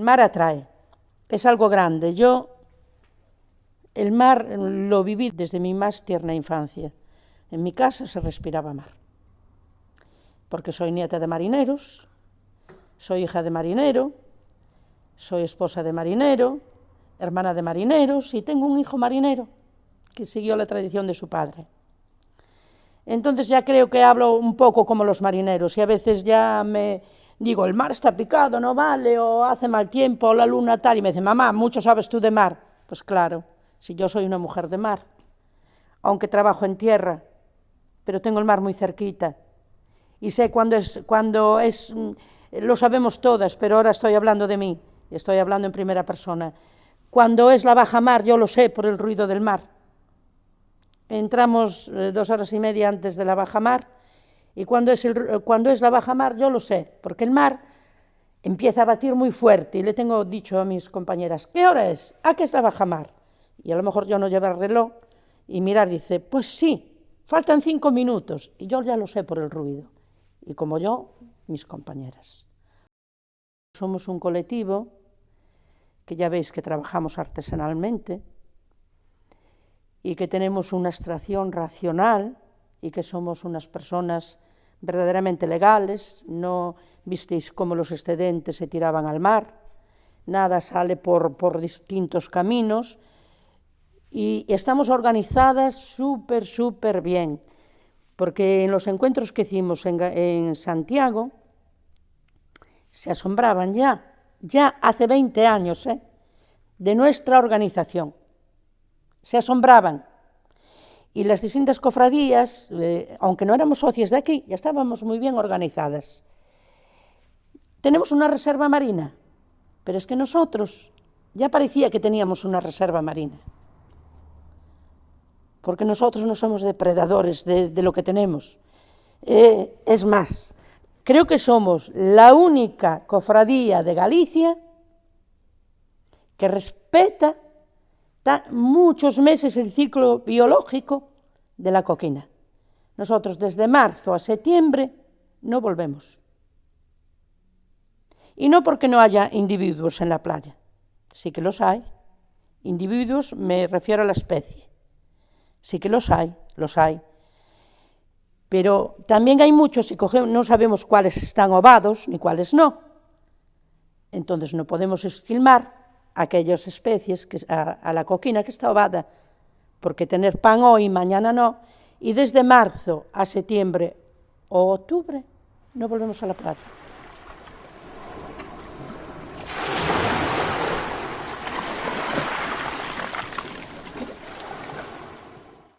mar atrae, es algo grande. Yo el mar lo viví desde mi más tierna infancia. En mi casa se respiraba mar, porque soy nieta de marineros, soy hija de marinero, soy esposa de marinero, hermana de marineros y tengo un hijo marinero que siguió la tradición de su padre. Entonces ya creo que hablo un poco como los marineros y a veces ya me digo, el mar está picado, no vale, o hace mal tiempo, o la luna tal, y me dice, mamá, mucho sabes tú de mar. Pues claro, si yo soy una mujer de mar, aunque trabajo en tierra, pero tengo el mar muy cerquita, y sé cuándo es, cuando es, mm, lo sabemos todas, pero ahora estoy hablando de mí, estoy hablando en primera persona. Cuando es la baja mar, yo lo sé por el ruido del mar. Entramos eh, dos horas y media antes de la baja mar, y cuando es, cuando es la baja mar, yo lo sé, porque el mar empieza a batir muy fuerte, y le tengo dicho a mis compañeras, ¿qué hora es? ¿A qué es la baja mar? Y a lo mejor yo no llevo el reloj, y mirar dice, pues sí, faltan cinco minutos, y yo ya lo sé por el ruido, y como yo, mis compañeras. Somos un colectivo que ya veis que trabajamos artesanalmente y que tenemos una extracción racional y que somos unas personas verdaderamente legales, no visteis cómo los excedentes se tiraban al mar, nada sale por, por distintos caminos y estamos organizadas súper, súper bien, porque en los encuentros que hicimos en, en Santiago se asombraban ya, ya hace 20 años, ¿eh? de nuestra organización, se asombraban y las distintas cofradías, eh, aunque no éramos socios de aquí, ya estábamos muy bien organizadas. Tenemos una reserva marina, pero es que nosotros ya parecía que teníamos una reserva marina, porque nosotros no somos depredadores de, de lo que tenemos. Eh, es más, creo que somos la única cofradía de Galicia que respeta muchos meses el ciclo biológico de la coquina. Nosotros desde marzo a septiembre no volvemos. Y no porque no haya individuos en la playa, sí que los hay. Individuos me refiero a la especie. Sí que los hay, los hay. Pero también hay muchos y no sabemos cuáles están ovados ni cuáles no. Entonces no podemos esquilmar aquellas especies, que, a, a la coquina que está ovada, porque tener pan hoy, mañana no, y desde marzo a septiembre o octubre no volvemos a la plata.